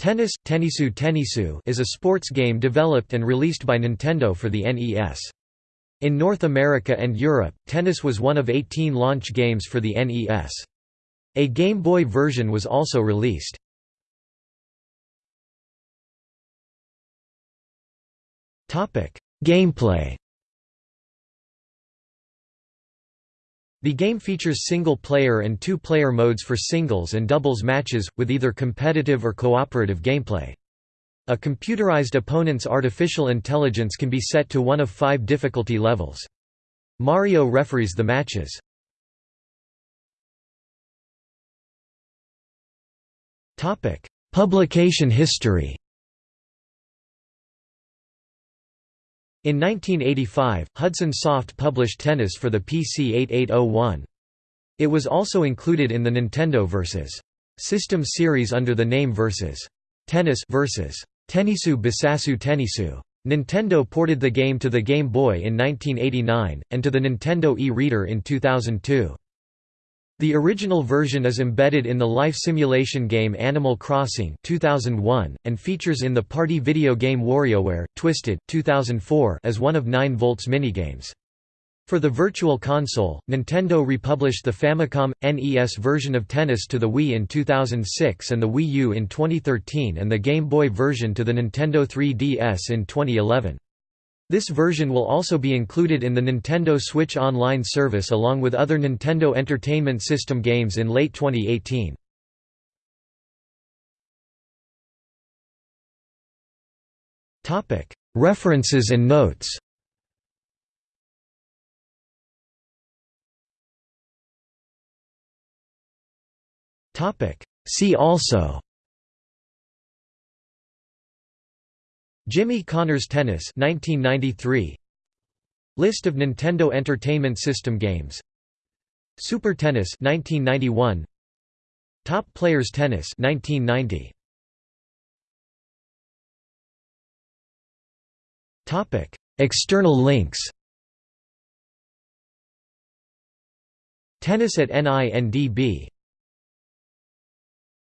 Tennis Tennisu Tennisu is a sports game developed and released by Nintendo for the NES. In North America and Europe, Tennis was one of 18 launch games for the NES. A Game Boy version was also released. Gameplay The game features single-player and two-player modes for singles and doubles matches, with either competitive or cooperative gameplay. A computerized opponent's artificial intelligence can be set to one of five difficulty levels. Mario referees the matches. Publication history In 1985, Hudson Soft published Tennis for the PC 8801. It was also included in the Nintendo vs. System series under the name vs. Tennis vs. Tennisu Bisasu Tennisu. Nintendo ported the game to the Game Boy in 1989, and to the Nintendo e-reader in 2002. The original version is embedded in the life simulation game Animal Crossing 2001, and features in the party video game WarioWare, Twisted 2004 as one of 9-Volt's minigames. For the Virtual Console, Nintendo republished the Famicom, NES version of Tennis to the Wii in 2006 and the Wii U in 2013 and the Game Boy version to the Nintendo 3DS in 2011. This version will also be included in the Nintendo Switch Online service along with other Nintendo Entertainment System games in late 2018. References and notes See also Jimmy Connors Tennis 1993 List of Nintendo Entertainment System games. Super Tennis 1991 Top Players Tennis 1990 Topic External links. Tennis at NINDB